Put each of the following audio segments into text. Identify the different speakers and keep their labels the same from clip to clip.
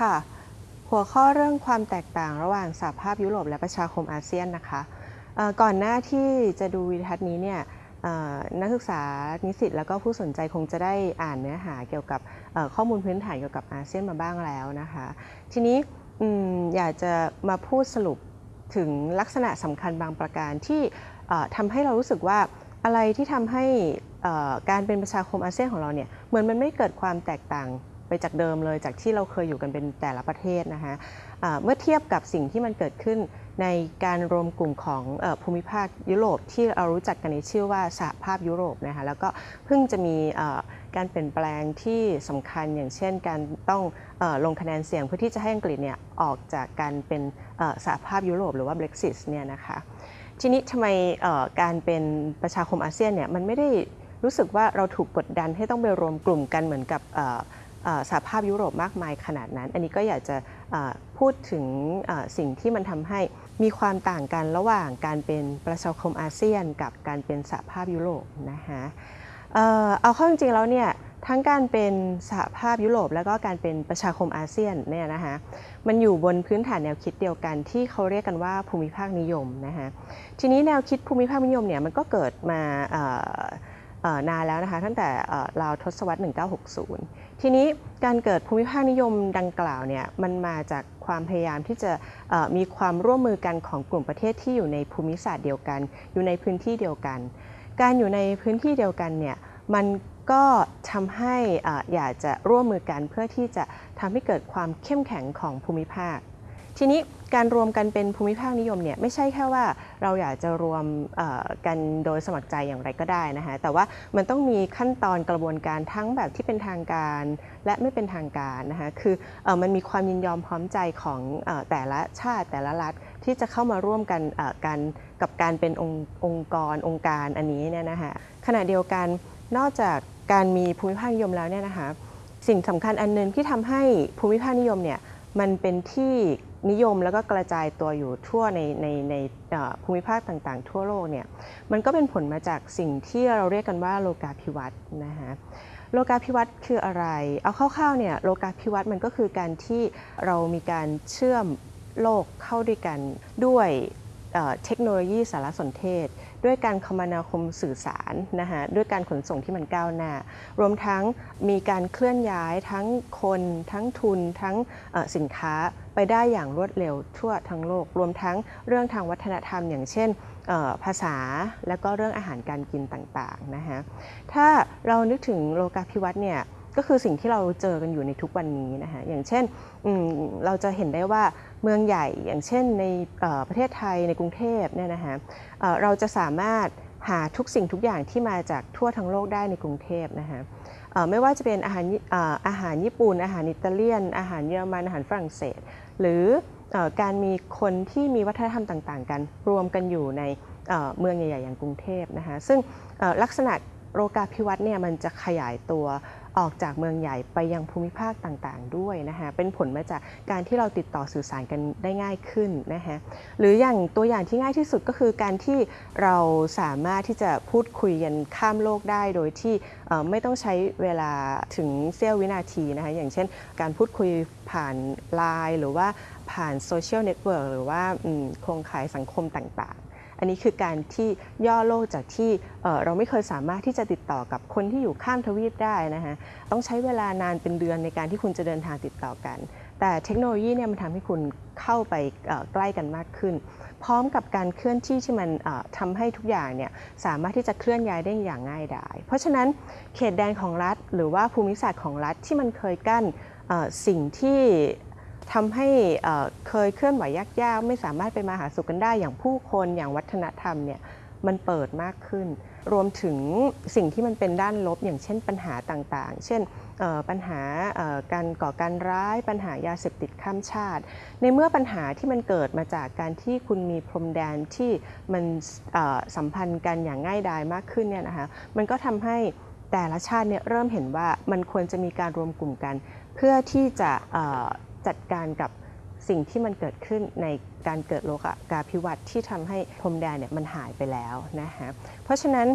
Speaker 1: ค่ะ หัวข้อเรื่องความแตกต่างระหว่างสหภาพยุโรปและประชาคมอาเซียนนะคะ ก่อนหน้าที่จะดูวิดีทัศน์นี้เนี่ยนักศึกษานิสิตแล้วก็ผู้สนใจคงจะได้อ่านเนื้อหาเกี่ยวกับข้อมูลพื้นฐานเกี่ยวกับอาเซียนมาบ้างแล้วนะคะ ทีนี้อยากจะมาพูดสรุปถึงลักษณะสำคัญบางประการที่ทำให้เรารู้สึกว่าอะไรที่ทำให้การเป็นประชาคมอาเซียนของเราเนี่ยเหมือนมันไม่เกิดความแตกต่าง ไปจากเดิมเลยจากที่เราเคยอยู่กันเป็นแต่ละประเทศนะคะอ่าเมื่อเทียบกับสิ่งที่มันเกิดขึ้นในการรวมกลุ่มของอภูมิภาคยุโรปที่เรารู้จักกันในชื่อว่าสหภาพยุโรปนะคะแล้วก็เพิ่งจะมีการเปลี่ยนแปลงที่สำคัญอย่างเช่น การต้องอลงคะแนนเสียงเพื่อที่จะให้อังกฤษเนี่ยออกจากการเป็นสหภาพยุโรปหรือว่า Brexit เนี่ยนะคะทีนี้ทำไมการเป็นประชาคมอาเซียนเนี่ยมันไม่ได้รู้สึกว่าเราถูกกดดันให้ต้องไปรวมกลุ่มกันเหมือนกับ สหภาพยุโรปมากมายขนาดนั้น อันนี้ก็อยากจะพูดถึงสิ่งที่มันทำให้มีความต่างกันระหว่างการเป็นประชาคมอาเซียน กับการเป็นสหภาพยุโรปนะคะเอาเข้าจริงๆแล้วเนี่ยทั้งการเป็นสหภาพยุโรป แล้วก็การเป็นประชาคมอาเซียนเนี่ยนะคะมันอยู่บนพื้นฐานแนวคิดเดียวกันที่เขาเรียกกันว่าภูมิภาคนิยมนะคะทีนี้แนวคิดภูมิภาคนิยมเนี่ยมันก็เกิดมา นานแล้วนะคะตั้งแต่เราวทศวรรษ 1960 ทีนี้การเกิดภูมิภาคนิยมดังกล่าวเนี่ยมันมาจากความพยายามที่จะมีความร่วมมือกันของกลุ่มประเทศที่อยู่ในภูมิศาสตร์เดียวกัน อยู่ในพื้นที่เดียวกัน การอยู่ในพื้นที่เดียวกันเนี่ยมันก็ทำให้เอ่ออยากจะร่วมมือกันเพื่อที่จะทำให้เกิดความเข้มแข็งของภูมิภาค ทีนี้การรวมกันเป็นภูมิภาคนิยมเนี่ยไม่ใช่แค่ว่าเราอยากจะรวมกันโดยสมัครใจอย่างไรก็ได้นะคะแต่ว่ามันต้องมีขั้นตอนกระบวนการทั้งแบบที่เป็นทางการ และไม่เป็นทางการนะคะคืออมันมีความยินยอมพร้อมใจของอแต่ละชาติแต่ละรัฐที่จะเข้ามาร่วมกันกันกับการเป็นองค์องค์กรองค์การอันนี้เนี่ยนะคะขณะเดียวกันนอกจากการมีภูมิภาคนิยมแล้วเนี่ยนะคะสิ่งสำคัญอันหนึงที่ทำให้ภูมิภาคนิยมเนี่ยมันเป็นที่ นิยมแล้วก็กระจายตัวอยู่ทั่วในในในภูมิภาคต่างๆ ทั่วโลกเนี่ยมันก็เป็นผลมาจากสิ่งที่เราเรียกกันว่าโลกาภิวัตน์นะคะโลกาภิวัตน์คืออะไร เอาคร่าวๆเนี่ยโลกาภิวัตน์มันก็คือการที่เรามีการเชื่อมโลกเข้าด้วยกันด้วยเทคโนโลยีสารสนเทศ ด้วยการคมนาคมสื่อสารนะคะด้วยการขนส่งที่มันก้าวหน้า รวมทั้งมีการเคลื่อนย้ายทั้งคน ทั้งทุน ทั้งสินค้า ไปได้อย่างรวดเร็วทั่วทั้งโลก รวมทั้งเรื่องทางวัฒนธรรม อย่างเช่นภาษาและก็เรื่องอาหารการกินต่างๆนะคะถ้าเรานึกถึงโลกาภิวัตน์เนี่ยก็คือสิ่งที่เราเจอกันอยู่ในทุกวันนี้นะคะอย่างเช่นเราจะเห็นได้ว่าเมืองใหญ่อย่างเช่นในประเทศไทยในกรุงเทพเนี่ยนะคะเราจะสามารถหาทุกสิ่งทุกอย่างที่มาจากทั่วทั้งโลกได้ในกรุงเทพนะคะไม่ว่าจะเป็นอาหารอาหารญี่ปุ่น อาหารอิตาเลียน อาหารเยอรมันอาหารฝรั่งเศส หรืออการมีคนที่มีวัฒนธรรมต่าง ๆ กัน รวมกันอยู่ในเมืองใหญ่ ๆ อย่างกรุงเทพนะคะซึ่งลักษณะโรกาพิวัตน์เนี่ยมันจะขยายตัว ออกจากเมืองใหญ่ไปยังภูมิภาคต่างๆ ด้วยนะคะเป็นผลมาจากการที่เราติดต่อสื่อสารกันได้ง่ายขึ้นนะคะหรืออย่างตัวอย่างที่ง่ายที่สุดก็คือการที่เราสามารถที่จะพูดคุยกันข้ามโลกได้โดยที่ไม่ต้องใช้เวลาถึงเสี้ยววินาทีนะคะอย่างเช่น การพูดคุยผ่านไลน์หรือว่าผ่านโซเชียลเน็ตเวิร์กหรือว่าโครงข่ายสังคมต่างๆ อันนี้คือการที่ย่อโลกจากที่เราไม่เคยสามารถที่จะติดต่อกับคนที่อยู่ข้ามทวีปได้นะคะต้องใช้เวลานานเป็นเดือนในการที่คุณจะเดินทางติดต่อกัน แต่เทคโนโลยีเนี่ยมันทำให้คุณเข้าไปใกล้กันมากขึ้น พร้อมกับการเคลื่อนที่ที่มันทำให้ทุกอย่างเนี่ยสามารถที่จะเคลื่อนย้ายได้อย่างง่ายดายเพราะฉะนั้นเขตแดนของรัฐ หรือว่าภูมิศาสตร์ของรัฐที่มันเคยกั้นสิ่งที่ ทำให้เคยเคลื่อนไหวยากๆ ไม่สามารถไปมาหาสู่กันได้อย่างผู้คนอย่างวัฒนธรรมเนี่ยมันเปิดมากขึ้น รวมถึงสิ่งที่มันเป็นด้านลบอย่างเช่นปัญหาต่างๆ เช่นเอ่อปัญหาการก่อการร้าย ปัญหายาเสพติดข้ามชาติ ในเมื่อปัญหาที่มันเกิดมาจากการที่คุณมีพรมแดนที่มันสัมพันธ์กันอย่างง่ายดายมากขึ้นเนี่ยนะคะมันก็ทำให้แต่ละชาติเนี่ยเริ่มเห็นว่ามันควรจะมีการรวมกลุ่มกัน เพื่อที่จะ จัดการกับสิ่งที่มันเกิดขึ้นในการเกิดโลกาภิวัตที่ทำให้พรมแดนเนี่ยมันหายไปแล้วนะคะเพราะฉะนั้น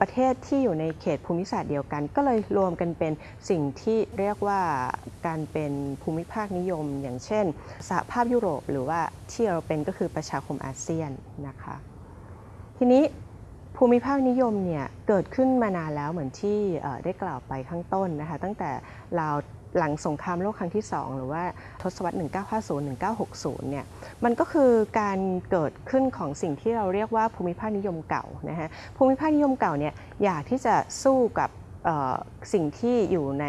Speaker 1: ประเทศที่อยู่ในเขตภูมิศาสตร์เดียวกัน ก็เลยรวมกันเป็นสิ่งที่เรียกว่าการเป็นภูมิภาคนิยม อย่างเช่นสหภาพยุโรปหรือว่าที่เราเป็นก็คือประชาคมอาเซียนนะคะทีนี้ภูมิภาคนิยมเนี่ยเกิดขึ้นมานานแล้วเหมือนที่ได้กล่าวไปข้างต้นนะคะตั้งแต่ราว หลังสงครามโลกครั้งที่ 2 หรือว่าทศวรรษ 1950-1960 เนี่ย มันก็คือการเกิดขึ้นของสิ่งที่เราเรียกว่าภูมิภาคนิยมเก่านะฮะ ภูมิภาคนิยมเก่าเนี่ยอยากที่จะสู้กับสิ่งที่อยู่ใน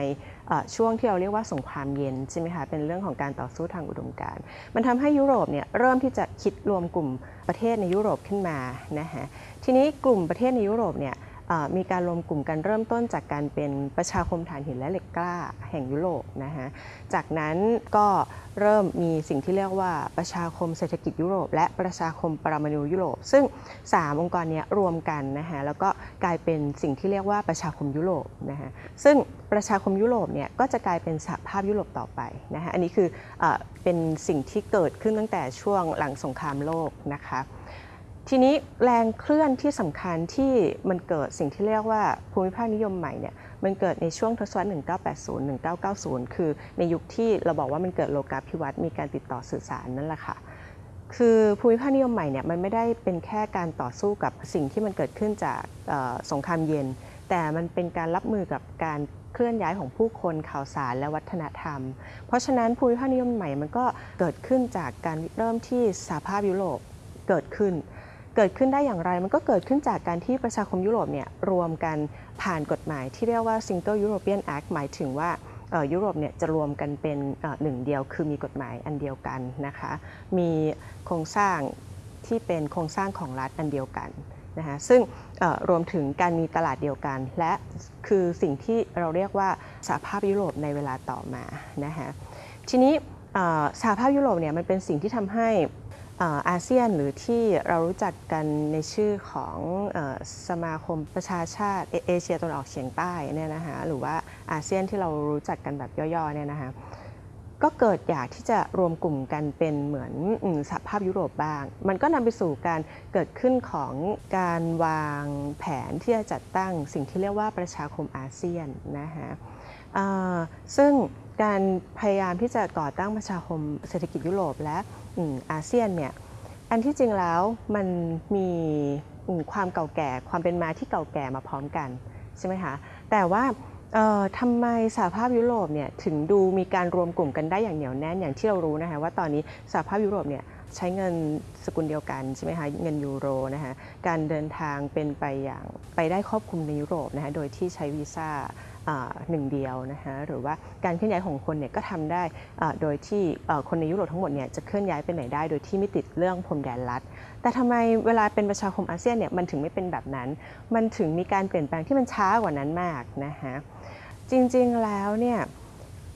Speaker 1: ช่วงที่เราเรียกว่าสงครามเย็นใช่ไหมคะ เป็นเรื่องของการต่อสู้ทางอุดมการณ์ มันทำให้ยุโรปเนี่ยเริ่มที่จะคิดรวมกลุ่มประเทศในยุโรปขึ้นมานะฮะ ทีนี้กลุ่มประเทศในยุโรปเนี่ย มีการรวมกลุ่มกันเริ่มต้นจากการเป็นประชาคมถ่านหินและเหล็กกล้าแห่งยุโรปนะฮะจากนั้นก็เริ่มมีสิ่งที่เรียกว่าประชาคมเศรษฐกิจยุโรป และประชาคมปรมาณูยุโรป ซึ่ง 3 องค์กรนี้รวมกันนะฮะแล้วก็กลายเป็นสิ่งที่เรียกว่าประชาคมยุโรปนะฮะซึ่งประชาคมยุโรปเนี่ยก็จะกลายเป็นสหภาพยุโรปต่อไปนะฮะอันนี้คืออเป็นสิ่งที่เกิดขึ้นตั้งแต่ช่วงหลังสงครามโลกนะคะ ทีนี้แรงเคลื่อนที่สำคัญที่มันเกิดสิ่งที่เรียกว่าภูมิภาคนิยมใหม่เนี่ยมันเกิดในช่วงทศวรรษ 1980 1990 คือในยุคที่เราบอกว่ามันเกิดโลกาภิวัตน์มีการติดต่อสื่อสารนั่นแหละค่ะคือภูมิภาคนิยมใหม่เนี่ยมันไม่ได้เป็นแค่การต่อสู้กับสิ่งที่มันเกิดขึ้นจากสงครามเย็น แต่มันเป็นการรับมือกับการเคลื่อนย้ายของผู้คนข่าวสารและวัฒนธรรม เพราะฉะนั้นภูมิภาคนิยมใหม่มันก็เกิดขึ้นจากการเริ่มที่สหภาพยุโรปเกิดขึ้น เกิดขึ้นได้อย่างไรมันก็เกิดขึ้นจากการที่ประชาคมยุโรปเนี่ยรวมกันผ่านกฎหมายที่เรียกว่า Single European Act หมายถึงว่ายุโรปเนี่ยจะรวมกันเป็นหนึ่งเดียว คือมีกฎหมายอันเดียวกันนะคะ มีโครงสร้างที่เป็นโครงสร้างของรัฐอันเดียวกันนะคะซึ่งรวมถึงการมีตลาดเดียวกัน และคือสิ่งที่เราเรียกว่าสหภาพยุโรปในเวลาต่อมานะคะทีนี้สหภาพยุโรปเนี่ยมันเป็นสิ่งที่ทำให้ อาเซียนหรือที่เรารู้จักกันในชื่อของอสมาคมประชาชาติเอเชียตะวันออกเฉียงใต้เนี่ยนะคะหรือว่าอาเซียนที่เรารู้จักกันแบบย่อๆเนี่ยนะคะก็เกิดอยากที่จะรวมกลุ่มกันเป็นเหมือนอสหภาพยุโรปบ้าง มันก็นำไปสู่การเกิดขึ้นของการวางแผนที่จะจัดตั้งสิ่งที่เรียกว่าประชาคมอาเซียนนะคะซึ่งการพยายามที่จะก่อตั้งประชาคมเศรษฐกิจยุโรปและ อาเซียนเนี่ยอันที่จริงแล้วมันมีความเก่าแก่ความเป็นมาที่เก่าแก่มาพร้อมกันใช่ไหมคะแต่ว่าทำไมสหภาพยุโรปเนี่ยถึงดูมีการรวมกลุ่มกันได้อย่างเหนียวแน่นอย่างที่เรารู้นะคะว่าตอนนี้สหภาพยุโรปเนี่ยใช้เงินสกุลเดียวกันใช่ไหมคะเงินยูโรนะคะการเดินทางเป็นไปอย่างไปได้ครอบคลุมในยุโรปนะคะโดยที่ใช้วีซ่า หนึ่งเดียวนะคะหรือว่าการเคลื่อนย้ายของคนเนี่ยก็ทำได้โดยที่คนในยุโรปทั้งหมดเนี่ยจะเคลื่อนย้ายไปไหนได้ โดยที่ไม่ติดเรื่องพรมแดนลัดแต่ทำไมเวลาเป็นประชาคมอาเซียนเนี่ยมันถึงไม่เป็นแบบนั้น มันถึงมีการเปลี่ยนแปลงที่มันช้ากว่านั้นมากนะคะจริงๆแล้วเนี่ย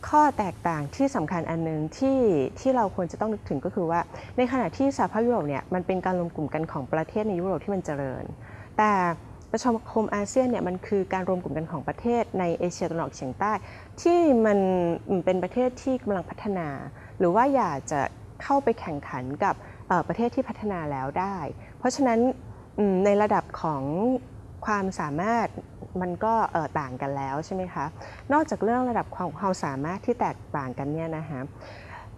Speaker 1: ข้อแตกต่างที่สำคัญอันหนึงที่ที่เราควรจะต้องนึกถึงก็คือว่า ในขณะที่สหภาพยุโรปเนี่ยมันเป็นการรวมกลุ่มกันของประเทศในยุโรปที่มันเจริญ แต่ ประชาคมอาเซียนเนี่ยมันคือการรวมกลุ่มกันของประเทศในเอเชียตะวันออกเฉียงใต้ ที่มันเป็นประเทศที่กำลังพัฒนา หรือว่าอยากจะเข้าไปแข่งขันกับประเทศที่พัฒนาแล้วได้ เพราะฉะนั้นในระดับของความสามารถมันก็ต่างกันแล้วใช่ไหมคะ นอกจากเรื่องระดับความความสามารถที่แตกต่างกันเนี่ยนะคะ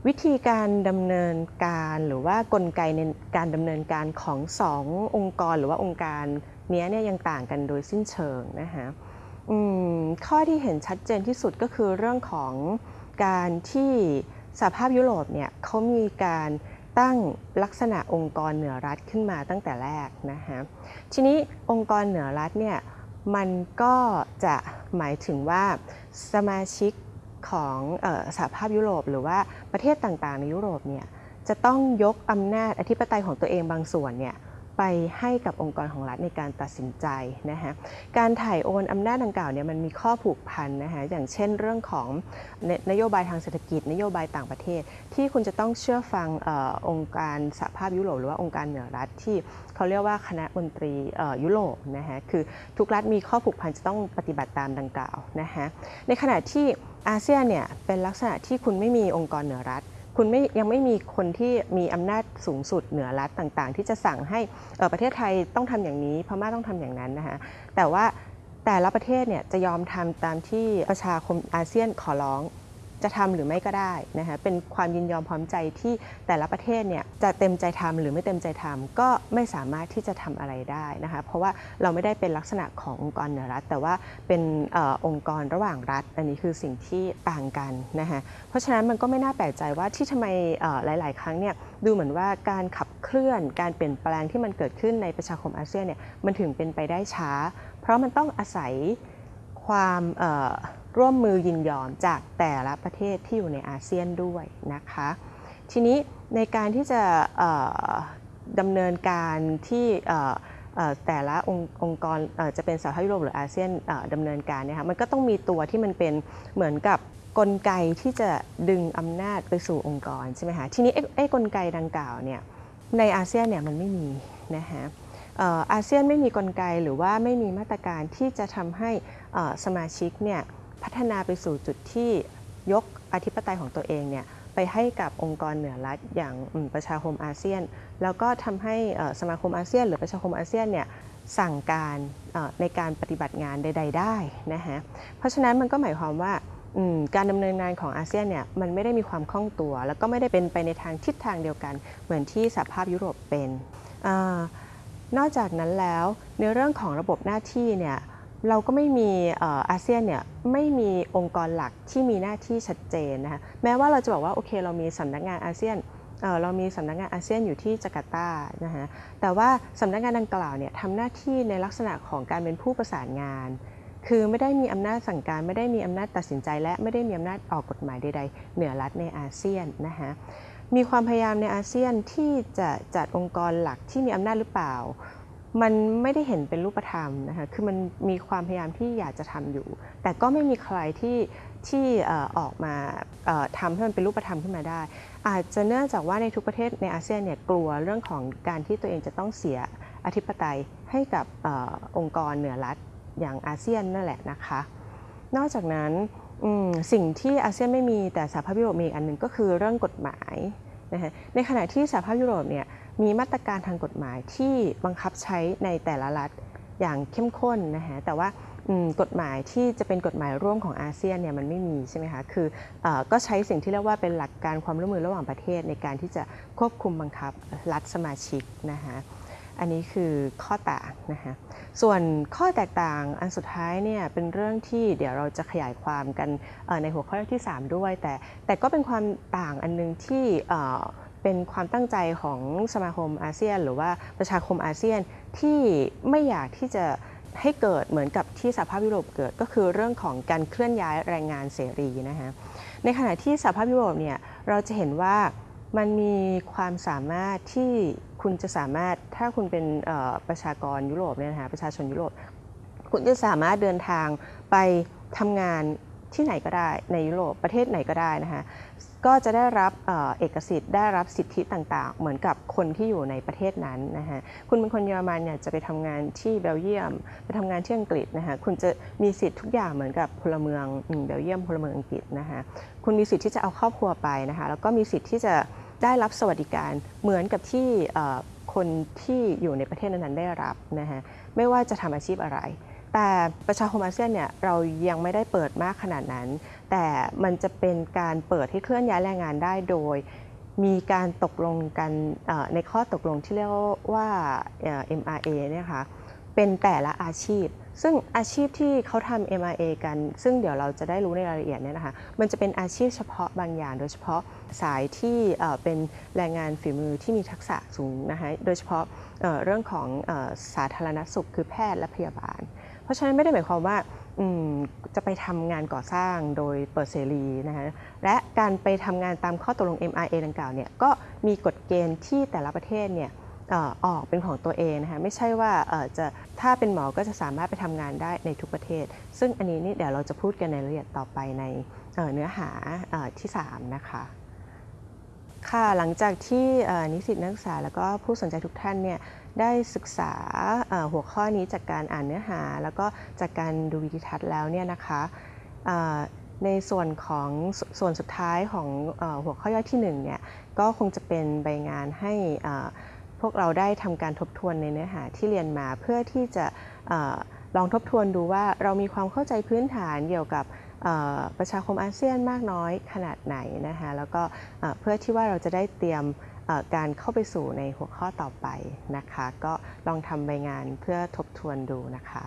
Speaker 1: วิธีการดำเนินการหรือว่ากลไกในการดำเนินการของสององค์กรหรือว่าองค์การ นี้ยเนี่ยยังต่างกันโดยสิ้นเชิงนะคะข้อที่เห็นชัดเจนที่สุดก็คือเรื่องของการที่สหภาพยุโรปเนี่ยเขามีการตั้งลักษณะองค์กรเหนือรัฐขึ้นมาตั้งแต่แรกนะคะทีนี้องค์กรเหนือรัฐเนี่ยมันก็จะหมายถึงว่าสมาชิกของออสหภาพยุโรป หรือว่าประเทศต่างๆ ในยุโรปเนี่ยจะต้องยกอำนาจอธิปไตยของตัวเองบางส่วนเนี่ย ไปให้กับองค์กรของรัฐในการตัดสินใจนะคะการถ่ายโอนอำนาจดังกล่าวเนี่ยมันมีข้อผูกพันนะคะอย่างเช่นเรื่องของนนโยบายทางเศรษฐกิจ นโยบายต่างประเทศ ที่คุณจะต้องเชื่อฟังออองค์การสหภาพยุโรปหรือว่าองค์การเหนือรัฐที่เขาเรียกว่าคณะมนตรียุโรปนะคะคือทุกรัฐมีข้อผูกพันจะต้องปฏิบัติตามดังกล่าวนะคะในขณะที่อาเซียนเนี่ยเป็นลักษณะที่คุณไม่มีองค์กรเหนือรัฐ คุณไม่ยังไม่มีคนที่มีอำนาจสูงสุดเหนือรัฐต่างๆ ที่จะสั่งให้ประเทศไทยต้องทำอย่างนี้พม่าต้องทำอย่างนั้นนะคะแต่ว่าแต่ละประเทศเนี่ยจะยอมทำตามที่ประชาคมอาเซียนขอร้อง จะทำหรือไม่ก็ได้นะคะเป็นความยินยอมพร้อมใจที่แต่ละประเทศเนี่ยจะเต็มใจทำหรือไม่เต็มใจทำก็ไม่สามารถที่จะทำอะไรได้นะคะเพราะว่าเราไม่ได้เป็นลักษณะขององค์กรเหนือรัฐ แต่ว่าเป็นออองค์กรระหว่างรัฐ อันนี้คือสิ่งที่ต่างกันนะคะเพราะฉะนั้นมันก็ไม่น่าแปลกใจว่าที่ทำไมหลาย ๆ ครั้งเนี่ยดูเหมือนว่าการขับเคลื่อนการเปลี่ยนแปลงที่มันเกิดขึ้นในประชาคมอาเซียนเนี่ยมันถึงเป็นไปได้ช้า เพราะมันต้องอาศัย ความร่วมมือยินยอมจากแต่ละประเทศที่อยู่ในอาเซียนด้วยนะคะ ทีนี้ในการที่จะดำเนินการที่แต่ละองค์งกรจะเป็นสหภาพยุโรปหรืออาเซียนดำเนินการเนี่ยค่ะมันก็ต้องมีตัวที่มันเป็นเหมือนกับกลไกที่จะดึงอำนาจไปสู่องค์กรใช่ไหมคะทีนี้ไอ้ไอกลไกดังกล่าวเนี่ยในอาเซียนเนี่ยมันไม่มีนะคะ อาเซียนไม่มีกลไกหรือว่าไม่มีมาตรการที่จะทำให้สมาชิกเนี่ยพัฒนาไปสู่จุดที่ยกอธิปไตยของตัวเองเนี่ยไปให้กับองค์กรเหนือรัฐอย่างประชาคมอาเซียน แล้วก็ทำให้สมาคมอาเซียน หรือประชาคมอาเซียนเนี่ยสั่งการในการปฏิบัติงานใด ๆ ได้นะฮะเพราะฉะนั้นมันก็หมายความว่าการดำเนินงานของอาเซียนเนี่ยมันไม่ได้มีความคล่องตัว แล้วก็ไม่ได้เป็นไปในทางทิศทางเดียวกัน เหมือนที่สหภาพยุโรปเป็นอ่า นอกจากนั้นแล้วในเรื่องของระบบหน้าที่เนี่ยเราก็ไม่มีอาเซียนเนี่ยไม่มีองค์กรหลักที่มีหน้าที่ชัดเจนนะคะแม้ว่าเราจะบอกว่าโอเคเรามีสำนักงานอาเซียนเเรามีสำนักงานอาเซียนอยู่ที่จาการ์ตานะคะแต่ว่าสำนักงานดังกล่าวเนี่ยทำหน้าที่ในลักษณะของการเป็นผู้ประสานงาน คือไม่ได้มีอำนาจสั่งการ ไม่ได้มีอำนาจตัดสินใจ และไม่ได้มีอำนาจออกกฎหมายใดๆ เหนือรัฐในอาเซียนนะคะ มีความพยายามในอาเซียนที่จะจัดองค์กรหลักที่มีอำนาจหรือเปล่า มันไม่ได้เห็นเป็นรูปธรรมนะคะ คือมันมีความพยายามที่อยากจะทำอยู่ แต่ก็ไม่มีใครที่ที่อออกมาทำให้มันเป็นรูปธรรมขึ้นมาได้ อาจจะเนื่องจากว่าในทุกประเทศในอาเซียนเนี่ยกลัวเรื่องของการที่ตัวเองจะต้องเสียอธิปไตยให้กับอองค์กรเหนือรัฐอย่างอาเซียนนั่นแหละนะคะ นอกจากนั้น สิ่งที่อาเซียนไม่มีแต่สหภาพยุโรปมีอันหนึ่งก็คือเรื่องกฎหมายนะคะในขณะที่สหภาพยุโรปเนี่ยมีมาตรการทางกฎหมายที่บังคับใช้ในแต่ละรัฐอย่างเข้มข้นนะคะแต่ว่ากฎหมายที่จะเป็นกฎหมายร่วมของอาเซียนเนี่ยมันไม่มีใช่ไหมคะคืออก็ใช้สิ่งที่เรียกว่าเป็นหลักการความร่วมมือระหว่างประเทศในการที่จะควบคุมบังคับรัฐสมาชิกนะคะ อันนี้คือข้อต่างนะคะส่วนข้อแตกต่างอันสุดท้ายเนี่ยเป็นเรื่องที่เดี๋ยวเราจะขยายความกันในหัวข้อที่ 3 ด้วย แต่แต่ก็เป็นความต่างอันนึงที่เอ่อเป็นความตั้งใจของสมาคมอาเซียน หรือว่าประชาคมอาเซียนที่ไม่อยากที่จะให้เกิดเหมือนกับที่สหภาพยุโรปเกิดก็คือเรื่องของการเคลื่อนย้ายแรงงานเสรีนะคะในขณะที่สหภาพยุโรปเนี่ยเราจะเห็นว่ามันมีความสามารถที่ คุณจะสามารถถ้าคุณเป็นประชากรยุโรปเนี่ยนะคะประชาชนยุโรปคุณจะสามารถเดินทางไปทำงานที่ไหนก็ได้ในยุโรปประเทศไหนก็ได้นะคะก็จะได้รับเอกสิทธิ์ได้รับสิทธิต่างๆ เหมือนกับคนที่อยู่ในประเทศนั้นนะคะคุณเป็นคนเยอรมันเนี่ยจะไปทำงานที่เบลเยียม ไปทำงานที่อังกฤษนะคะคุณจะมีสิทธิ์ทุกอย่างเหมือนกับพลเมืองเบลเยียมพลเมืองอังกฤษนะคะคุณมีสิทธิ์ที่จะเอาครอบครัวไปนะคะแล้วก็มีสิทธิ์ที่จะ ได้รับสวัสดิการเหมือนกับที่คนที่อยู่ในประเทศนั้นๆได้รับนะคะไม่ว่าจะทำอาชีพอะไร แต่ประชาคมอาเซียนเนี่ยเรายังไม่ได้เปิดมากขนาดนั้น แต่มันจะเป็นการเปิดให้เคลื่อนย้ายแรงงานได้โดย มีการตกลงกันในข้อตกลงที่เรียกว่าเอ่อ MRA เนี่ยค่ะเป็นแต่ละอาชีพ ซึ่งอาชีพที่เขาทำ MRA กัน ซึ่งเดี๋ยวเราจะได้รู้ในรายละเอียดเนี่ยนะคะ มันจะเป็นอาชีพเฉพาะบางอย่าง โดยเฉพาะสายที่เป็นแรงงานฝีมือที่มีทักษะสูงนะคะโดยเฉพาะเรื่องของสาธารณสุขคือแพทย์และพยาบาล เพราะฉะนั้นไม่ได้หมายความว่าจะไปทำงานก่อสร้างโดยเปิดเสรีนะคะและการไปทำงานตามข้อตกลง MRA ดังกล่าวเนี่ยก็มีกฎเกณฑ์ที่แต่ละประเทศเนี่ย ออกเป็นของตัวเองนะคะไม่ใช่ว่าจะถ้าเป็นหมอก็จะสามารถไปทำงานได้ในทุกประเทศ ซึ่งอันนี้นี่เดี๋ยวเราจะพูดกันในรายละเอียดต่อไปในเเนื้อหาอ่อที่3นะคะค่ะหลังจากที่นิสิตนักศึกษาแล้วก็ผู้สนใจทุกท่านเนี่ยได้ศึกษาหัวข้อนี้จากการอ่านเนื้อหา แล้วก็จากการดูวิดีทัศน์แล้วเนี่ยนะคะในส่วนของสส่วนสุดท้ายของอหัวข้อย่อยที่1เนี่ยก็คงจะเป็นใบงานให้อ่อ พวกเราได้ทำการทบทวนในเนื้อหาที่เรียนมาเพื่อที่จะอลองทบทวนดูว่าเรามีความเข้าใจพื้นฐานเกี่ยวกับประชาคมอาเซียนมากน้อยขนาดไหนนะคะแล้วก็เพื่อที่ว่าเราจะได้เตรียมการเข้าไปสู่ในหัวข้อต่อไปนะคะ ก็ลองทำใบงานเพื่อทบทวนดูนะคะ